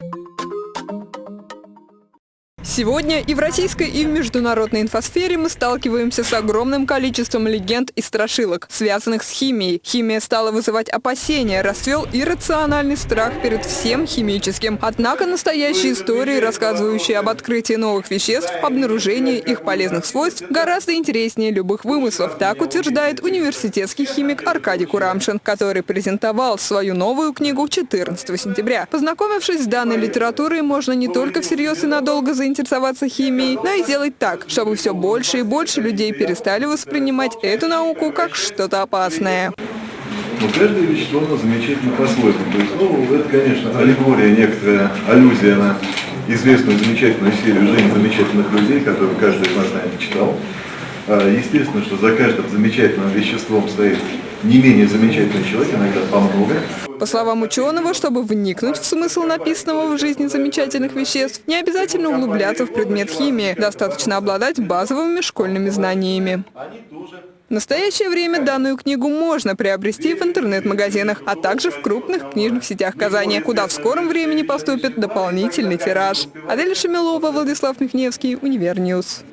you Сегодня и в российской, и в международной инфосфере мы сталкиваемся с огромным количеством легенд и страшилок, связанных с химией. Химия стала вызывать опасения, расцвел иррациональный страх перед всем химическим. Однако настоящие истории, рассказывающие об открытии новых веществ, обнаружении их полезных свойств, гораздо интереснее любых вымыслов. Так утверждает университетский химик Аркадий Курамшин, который презентовал свою новую книгу 14 сентября. Познакомившись с данной литературой, можно не только всерьез и надолго заинтересоваться интересоваться химией, но и сделать так, чтобы все больше и больше людей перестали воспринимать эту науку как что-то опасное. Но каждое вещество, оно замечательно по-своему. То есть, ну, это, конечно, аллегория, некоторая аллюзия на известную замечательную серию «Жизнь замечательных людей», которую каждый из нас, наверное, читал. А, естественно, что за каждым замечательным веществом стоит не менее замечательный человек, иногда по много. По словам ученого, чтобы вникнуть в смысл написанного в жизни замечательных веществ, не обязательно углубляться в предмет химии, достаточно обладать базовыми школьными знаниями. В настоящее время данную книгу можно приобрести в интернет-магазинах, а также в крупных книжных сетях Казани, куда в скором времени поступит дополнительный тираж. Адель Шамилова, Владислав Михневский, Univer News.